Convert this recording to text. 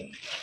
Okay.